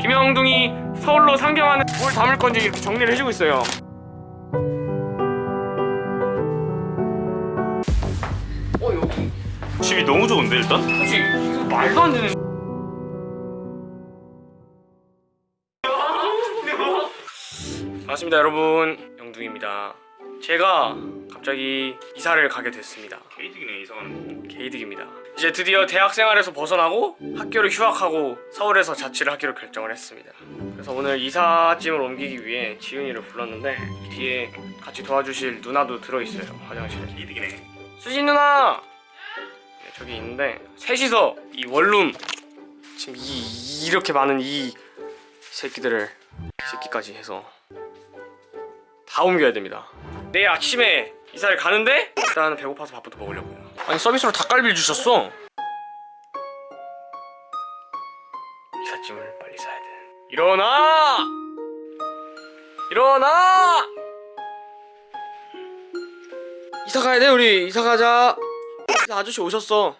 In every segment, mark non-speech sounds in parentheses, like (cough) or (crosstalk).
김영둥이 서울로 상경하는 뭘 담을 건지 이렇게 정리를 해주고 있어요. 어 여기 집이 너무 좋은데 일단? 혹시 이거 말도 안 되는. 반갑습니다 여러분 영둥입니다. 제가 갑자기 이사를 가게 됐습니다. 게이득이네 이상한 개이득입니다. 이제 드디어 대학 생활에서 벗어나고 학교를 휴학하고 서울에서 자취를 하기로 결정을 했습니다. 그래서 오늘 이삿짐을 옮기기 위해 지윤이를 불렀는데 뒤에 같이 도와주실 누나도 들어있어요 화장실에. 게이득이네 수진 누나! 네, 저기 있는데 셋이서 이 원룸 지금 이 이렇게 많은 이 새끼들을 이 새끼까지 해서 다 옮겨야 됩니다. 내일 아침에 이사를 가는데 일단 배고파서 밥부터 먹으려고요. 아니 서비스로 닭갈비를 주셨어. 이삿짐을 빨리 사야 돼. 일어나! 일어나! 이사 가야 돼 우리 이사 가자. 이사 아저씨 오셨어.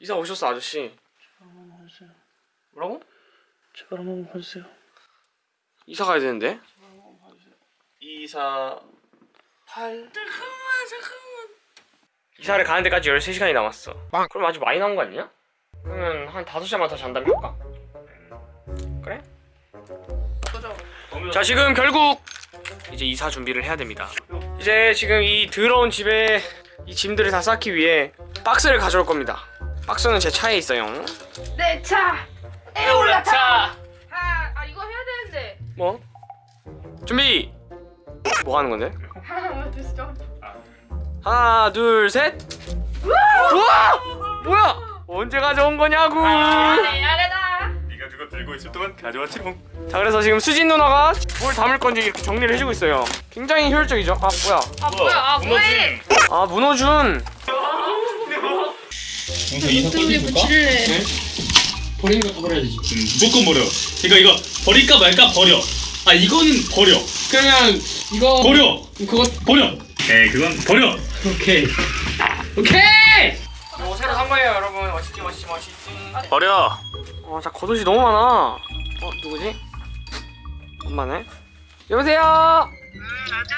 이사 오셨어 아저씨. 뭐라고? 제발 한번 봐주세요. 이사 가야 되는데. 2사 8 이사를 가는 데까지 13시간이 남았어 그럼 아주 많이 남은 거 아니냐? 그러면 한 5시간만 더 잔다면 할까? 그래? 자 지금 결국 이제 이사 준비를 해야 됩니다 이제 지금 이 더러운 집에 이 짐들을 다 쌓기 위해 박스를 가져올 겁니다 박스는 제 차에 있어요 내 차! 에올라차! 아, 아 이거 해야 되는데 뭐? 준비! 뭐 하는 건데? 하나 둘 셋. 우와! 뭐야? 언제 가져온 거냐고. 네, 아래다. 네가 그거 들고 있을 동안 가져왔지롱 자 그래서 지금 수진 누나가 뭘 담을 건지 이렇게 정리를 해주고 있어요. 굉장히 효율적이죠. 아 뭐야? 아 뭐야? 아 뭐해? 아 문호준. 우리 붙일래. 버리는 것도 버려야지 무조건 버려. 그러니까 이거. 버릴까 말까 버려. 아 이거는 버려. 그러면 이거 버려. 그거 버려. 네 그건 버려. 오케이. 오케이! 뭐 새로 산 거예요 여러분. 멋있지 멋있지 멋있지. 버려. 어 자 겉옷이 너무 많아. 어 누구지? 엄마네? 여보세요? 음, 아들,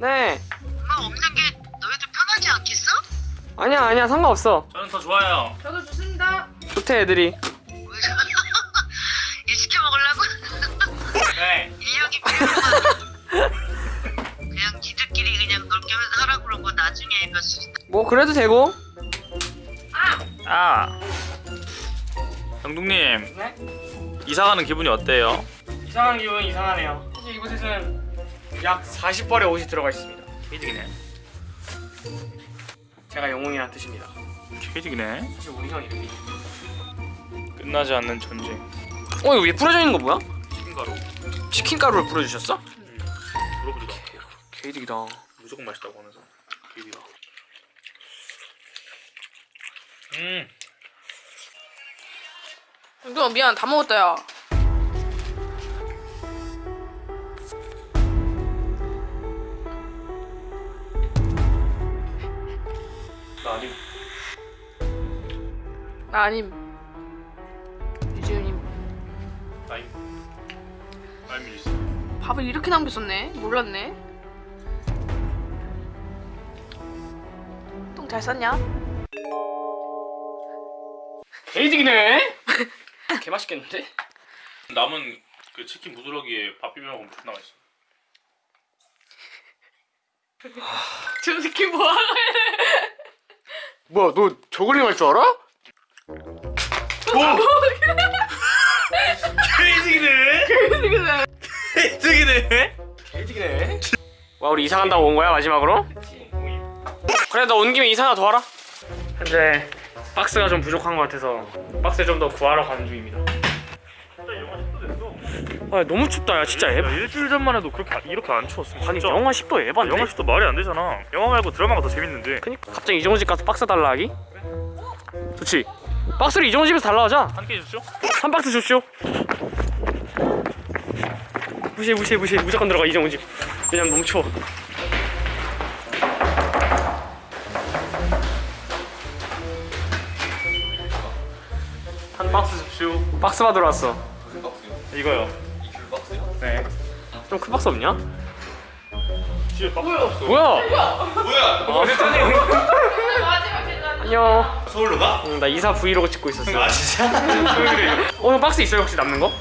네. 엄마 없는 게 너희들 편하지 않겠어? 아니야 아니야. 상관없어. 저는 더 좋아요. 저도 좋습니다. 좋대 애들이 그래도 되고. 아! 영둥님. 네? 이사 가는 기분이 어때요? 이상한 기분 이상하네요. 사실 이곳에는 약 40벌의 옷이 들어가 있습니다. 게이득이네. 제가 영웅이란 뜻입니다. 게이득이네. 사실 우리 형 이름이 끝나지 않는 전쟁. 어 이거 위에 뿌려져 있는 거 뭐야? 치킨가루. 치킨 가루를 뿌려주셨어? 물어보지도 개이득이다. 무조건 맛있다고 하면서. 게이득이다 음. 누가 미안. 다 먹었다 야. 나 아니 나 아님. 유지훈님. 나임 나임 있어. 밥을 이렇게 남겼었네. 몰랐네. 똥 잘 쌌냐? 개이득이네. 개 맛있겠는데? 남은 그 치킨 부스러기에 밥 비벼 먹으면 존나 맛있어. 저 새끼 뭐하래 뭐야 너 저글링 할줄 알아? 게이득이네. 게이득이네. 개이득이네. 와 우리 이사 간다고 온 거야 마지막으로? 그래 너 온 김에 이사 하나 더 하라. 현재 박스가 좀 부족한 것 같아서 박스 좀 더 구하러 가는 중입니다. 영하 10도 됐어. 아 너무 춥다. 야 진짜 에바 일주일 전만 해도 그렇게 안- 이렇게 안 추웠어 아니 진짜. 영하 10도 에반데 영화 10도 말이 안 되잖아. 영화 말고 드라마가 더 재밌는데. 그니까 갑자기 이정훈 집 가서 박스 달라 하기? 좋지. 박스를 이정훈 집에서 달라 하자. 한 개 주십시오. 한 박스 줍쇼 무시해 무시해 무시해. 무조건 들어가 이정훈 집 왜냐면 너무 추워 한 박스 줍쇼 박스 받으러 왔어 이거요. 네. 좀 큰 박스 없냐? 뒤에 박스 없어. 뭐야? 뭐야? 어. 마지막 계단. (laughs) 안녕. 서울로 가? 응, 나 이사 브이로그 찍고 있었어. 아 진짜? (laughs) 어, 형 박스 있어요? 혹시 남는 거?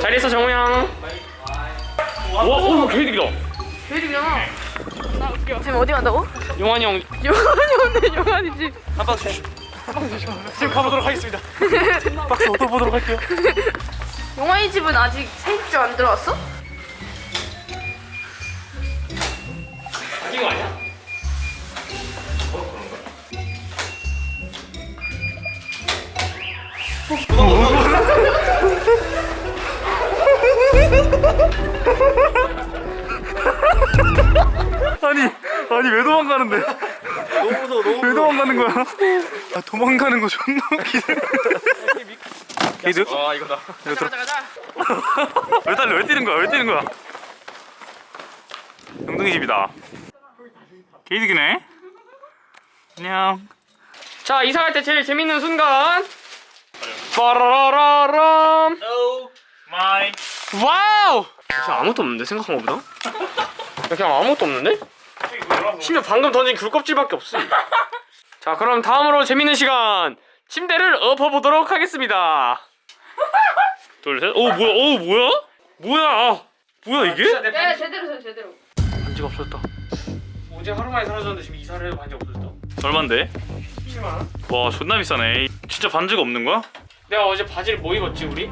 잘 있어, 정우 형. 와, 오, 개이득이다. 베리잖아. 나 웃겨. 지금 어디 간다고? 용환이 형 용환이 오늘 용환이지. 한 박스. 지금 가보도록 하겠습니다. 박스 얻어보도록 할게요. 용환이 집은 아직 세입자 안 들어왔어? 아닌 거 아니야? 아니 아니 왜 도망가는데? 너무 무서워 너무 왜 도망가는 거야? 아 도망가는 거 존나 웃기네. 게이드? 아, 이거다. 가자 가자. 왜 달려? 왜 뛰는 거야? 왜 뛰는 거야? 영둥이 집이다. 게이드기네. 안녕. 자, 이사 갈 때 제일 재밌는 순간. 빠라라라람. Oh my. Wow! 진짜 아무것도 없는데 생각한 것보다? 야, 그냥 아무것도 없는데? 심지어 방금 던진 귤 껍질밖에 없어. 자, 그럼 다음으로 재밌는 시간 침대를 엎어보도록 하겠습니다. (laughs) 둘 셋. 오 뭐야? 오 뭐야? 뭐야? 아, 뭐야 이게? 네 제대로 서 제대로. 반지가 없어졌다. 어제 하루 만에 사라졌는데 지금 이사를 해도 반지 없어졌다. 얼마인데? 10만 원? 와 존나 비싸네. 진짜 반지가 없는 거야? 내가 어제 바지를 뭐 입었지 우리?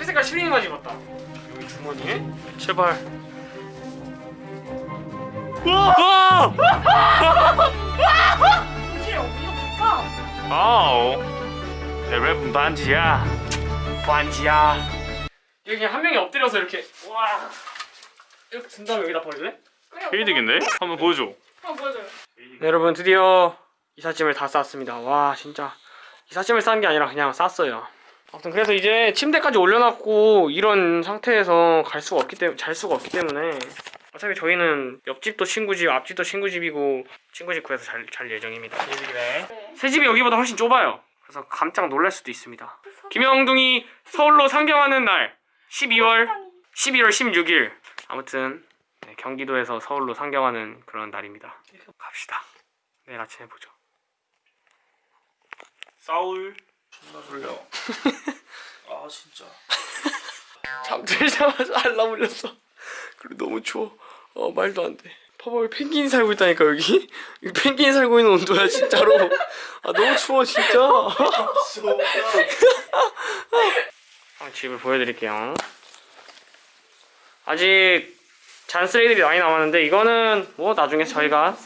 회색깔 실링 바지 입었다. 여기 주머니에 제발. 와! 어디서 (laughs) (laughs) 내 랩은 반지야. 반지야. 여기 그냥 한 명이 엎드려서 이렇게 와 이렇게 든 다음에 여기다 버릴래? 게이드긴데? 한번 보여줘. 한번 보여줘요. 네, 여러분 드디어 이삿짐을 다 쌌습니다. 와 진짜 이삿짐을 싼 게 아니라 그냥 쌌어요. 아무튼 그래서 이제 침대까지 올려놨고 이런 상태에서 갈 수가 없기 때문에 잘 수가 없기 때문에 어차피 저희는 옆집도 친구 집, 앞집도 친구 집이고 친구 집 구해서 잘, 잘 예정입니다. 게이드기네. 새 집이 여기보다 훨씬 좁아요. 그래서 깜짝 놀랄 수도 있습니다. 김영둥이 서울로 상경하는 날 12월 11월 16일 아무튼 네, 경기도에서 서울로 상경하는 그런 날입니다. 갑시다. 내일 아침에 보죠. 싸울. 존나 졸려. (laughs) 아 진짜. 잠들자마자 알람 울렸어. 그리고 너무 추워. 어 말도 안 돼. 봐봐 여기 펭귄이 살고 있다니까 여기. (laughs) 여기 펭귄이 살고 있는 온도야 진짜로. 아 너무 추워 진짜. (laughs) 아, 집을 보여드릴게요. 아직 잔쓰레기들이 많이 남았는데 이거는 뭐 나중에 저희가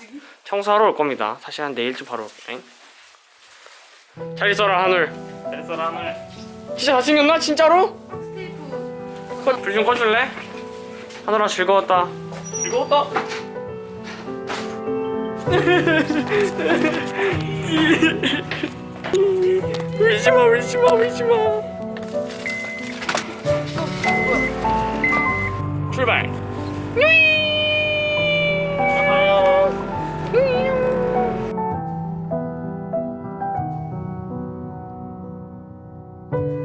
청소하러 올 겁니다. 사실 한 내일쯤 바로 올게. 잘 있어라 하늘. 잘 있어라 하늘. 진짜 잘생겼나 진짜로? 스테이프. 불좀 꺼줄래? 하늘아 즐거웠다. 즐거웠다. 울지마 울지마 울지마. 출발. 진짜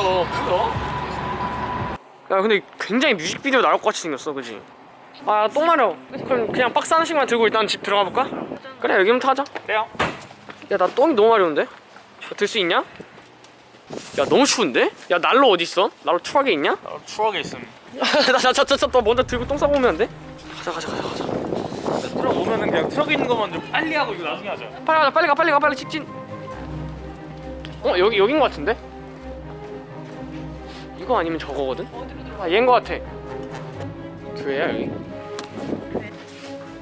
진짜 크다. 크다. 야 근데 굉장히 뮤직비디오 나올 것 같이 생겼어, 그지? 아 똥 마려. 그럼 그냥 박스 하나씩만 들고 일단 집 들어가 볼까? 그래 여기부터 하자. 그래요. 야나 똥이 너무 마려운데? 들 수 있냐? 야 너무 추운데? 야 난로 어디 있어? 난로 추하게 있냐? 나 추억에 있음. (laughs) 나저저저 먼저 들고 똥 싸고 오면 안 돼? 가자 가자 가자 가자. 트럭 오면은 그냥 트럭에 있는 거 먼저 빨리 하고 이거 나중에 하자. 빨리 가자 빨리 가 빨리 가 빨리 직진. 어 여기 여긴 것 같은데? 이거 아니면 저거거든? 아 얘인 것 같아. 교회야 여기?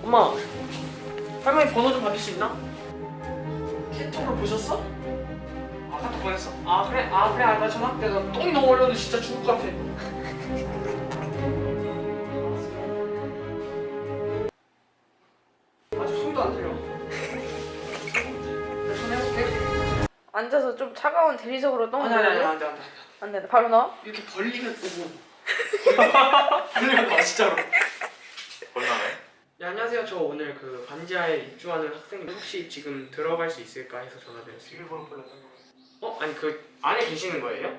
엄마 할머니 번호 좀 받을 수 있나? 카톡으로 보셨어? 아 카톡 보냈어. 아 그래 아 그래 아, 나 전화. 야, 나 똥이 너무 어려운데 진짜 죽을 것 같아. (laughs) 아직 숨도 안 들려. 전화해볼게. 앉아서 좀 차가운 대리석으로 똥을 아니 아니 아니? 안돼 안돼 안 돼. 바로 넣어? 이렇게 벌리면 오고 (laughs) 진짜로. 얼마나요? 네, 안녕하세요. 저 오늘 그 반지하에 입주하는 학생님 혹시 지금 들어갈 수 있을까 해서 전화드렸어요. 어? 아니 그 안에 계시는 거예요?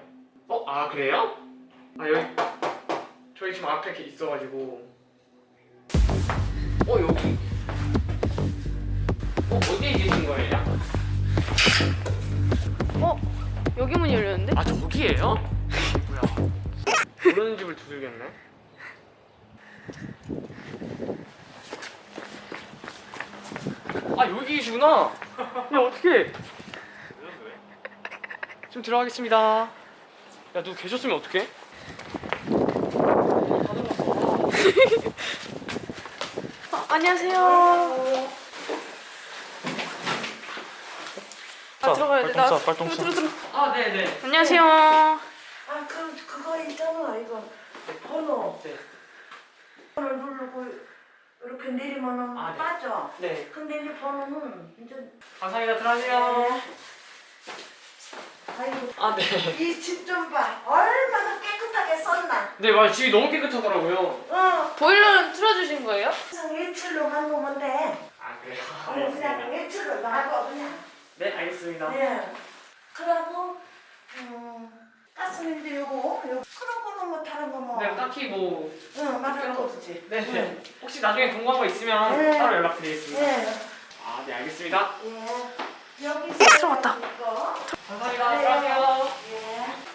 어? 아 그래요? 아 여기 저희 지금 앞에 이렇게 있어가지고 어 여기 어 어디에 계신 거예요? 어? 여기 문이 열렸는데? 아 저기예요? 뭐야 모르는 집을 두들겼네 아 여기 계시구나 야 어떡해 좀 들어가겠습니다 야 누구 계셨으면 어떡해? 어, 안녕하세요. 아 들어가야 돼. 나 빨똥 싸, 아 네 네 안녕하세요. 아, 그, 그거 있잖아, 이거. 번호. 네. 번호 누르고, 이렇게 내리면은 아, 네. 빠져. 네 근데 이 번호는 이제, 감사합니다 들어가세요 아이고, 아 네 이 집 좀 봐. 얼마나 깨끗하게 썼나. 네, 맞아 집이 너무 깨끗하더라고요 어, 보일러는 틀어주신 거예요? 항상 일출로만 돼. 아 그래요? 어, 그냥 일출로 놔둬, 그냥. 네 알겠습니다 네. 그러고, 음, 가스민도 요거, 요거. 그런 거는 뭐 다른 거 뭐. 네 딱히 뭐 응, 맞을 거 없지. 네, 네. 응. 혹시 나중에 궁금한 거 있으면 네. 따로 연락드리겠습니다. 네. 아, 네, 알겠습니다. 예. 여기 들어갔다. 이거. 감사합니다. 들어가세요. 예.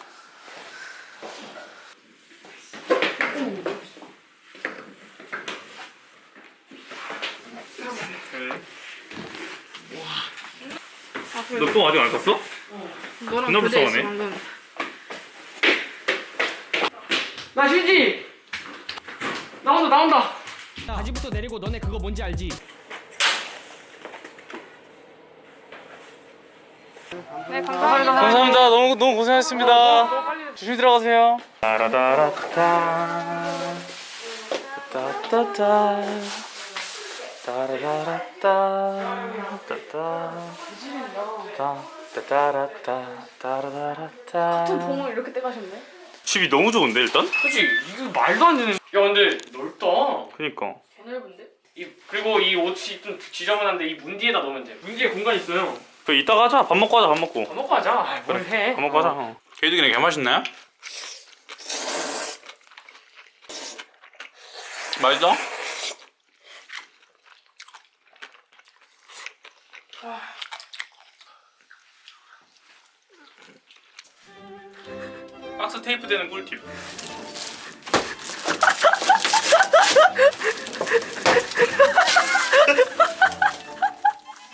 너똥 아직 안 쌌어? 너랑 존나 교대했어 불쌍하네. 휴지! 나온다, 나온다. 바지부터 내리고 너네 그거 뭔지 알지? 네 감사합니다. 감사합니다. 너무 너무 고생하셨습니다. 조심히 들어가세요. 따라라라따 따따따 따라라라따 따따 따따라따 따라라라따 같은 봉을 이렇게 떼가셨네. 집이 너무 좋은데 일단? 그치, 이거 말도 안 되는. 야, 근데 넓다. 그니까 개 넓은데? 이, 그리고 이 옷이 좀 지저분한데 이 문 뒤에다 넣으면 돼. 문 뒤에 공간 있어요. 그 이따가 하자. 밥 먹고 하자. 밥 먹고. 밥 먹고 하자. 아, 뭘 해. 밥 먹고 하자. 어. 게이드기네 개 맛있네. 맛있어? 테이프 되는 꿀팁.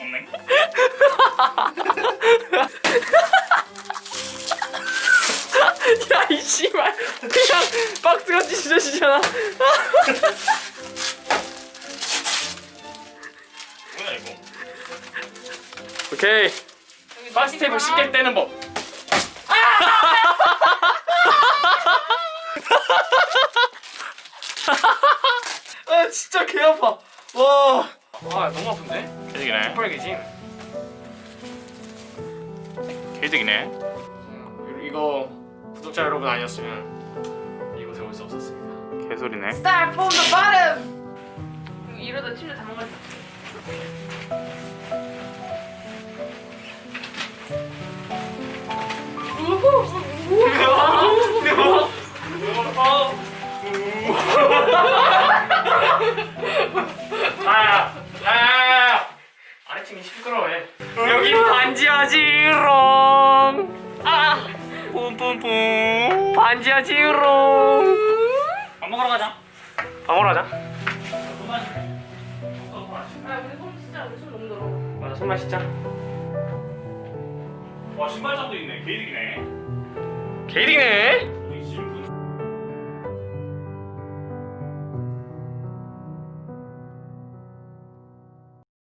없네. (laughs) 야, 이 씨발. 그냥 박스가 찢어지잖아. 뭐야 이거? 오케이. 박스 테이프 쉽게 떼는 법. (laughs) 진짜 개 아파. 와. 아 너무 아픈데? 게이드기네. 빨개지. 게이드기네. 이거 구독자 여러분 아니었으면 이곳에 올 수 없었습니다. 개소리네. Start from the bottom. 이러다 침대 다 망가져. (laughs) (laughs) 아야, 아야, 아래층이 시끄러워해. 여기 반지하지롱. 아, 뿜뿜뿜. 반지하지롱. 밥 먹으러 가자. 밥 먹으러 가자. 아 우리 손 진짜 우리 손 너무 더러. 맞아, 손 마시자. 와 신발장도 있네. 게이드기네. 게이딩네.